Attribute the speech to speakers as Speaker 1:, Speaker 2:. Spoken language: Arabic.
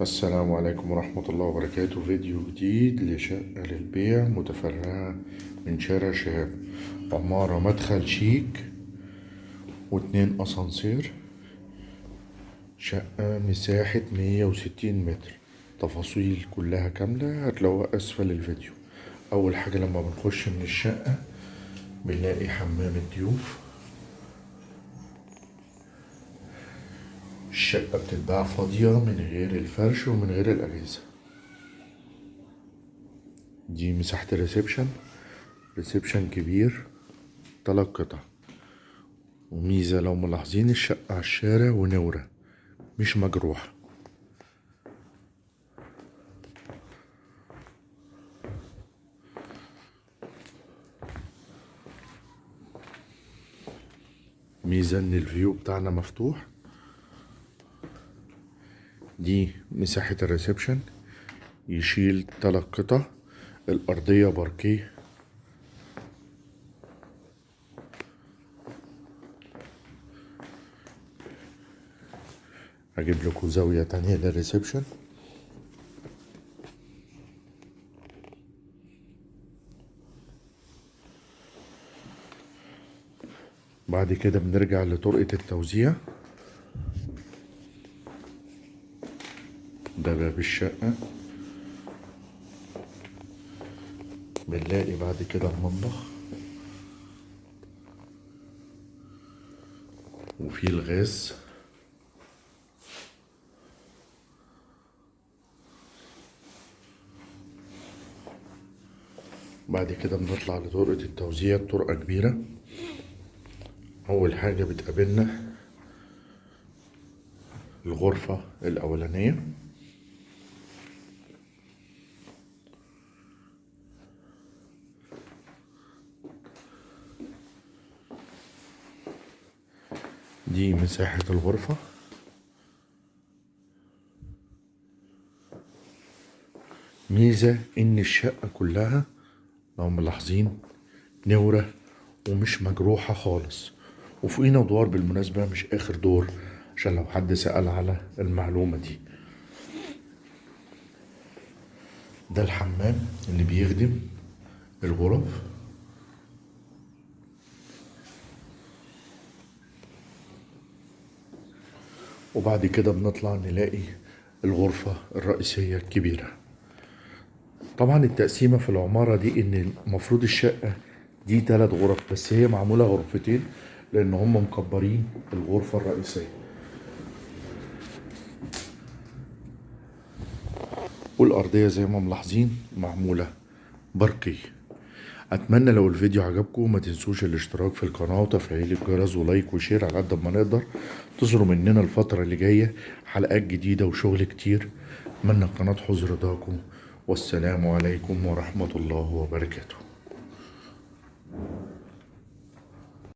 Speaker 1: السلام عليكم ورحمة الله وبركاته. فيديو جديد لشقة للبيع متفرعة من شارع شهاب. عمارة مدخل شيك واتنين أسانسير شقة مساحة مية وستين متر. تفاصيل كلها كاملة هتلاقوها أسفل الفيديو. أول حاجة لما بنخش من الشقة بنلاقي حمام الضيوف. الشقة بتتباع فاضية من غير الفرش ومن غير الأجهزة. دي مساحة ال reception. reception كبير تلات قطع. وميزة لو ملاحظين الشقة على الشارع ومنورة مش مجروحة. ميزة إن ال view بتاعنا مفتوح. دي مساحة ال reception. يشيل تلات قطع. الأرضية باركيه. هجيب لكم زاوية تانية لل reception. بعد كده بنرجع لطرقة التوزيع. ده باب الشقة. بنلاقي بعد كده المطبخ. وفي الغاز. بعد كده بنطلع لطرقة التوزيع طرقة كبيرة. أول حاجة بتقابلنا الغرفة الأولانية. دي مساحة الغرفة. ميزة إن الشقة كلها لو ملاحظين نورة ومش مجروحة خالص. وفوقينا ادوار بالمناسبة مش آخر دور عشان لو حد سأل على المعلومة دي. ده الحمام اللي بيخدم الغرف. وبعد كده بنطلع نلاقي الغرفة الرئيسية الكبيرة. طبعا التقسيمة في العمارة دي إن المفروض الشقة دي تلات غرف بس هي معمولة غرفتين لأن هم مكبرين الغرفة الرئيسية. والأرضية زي ما ملاحظين معمولة باركيه أتمنى لو الفيديو عجبكم ما تنسوش الاشتراك في القناة وتفعيل الجرس و like و share على قد ما نقدر. تظهروا مننا الفترة اللي جاية حلقات جديدة وشغل كتير. أتمنى القناة تحوز رضاكم والسلام عليكم ورحمة الله وبركاته.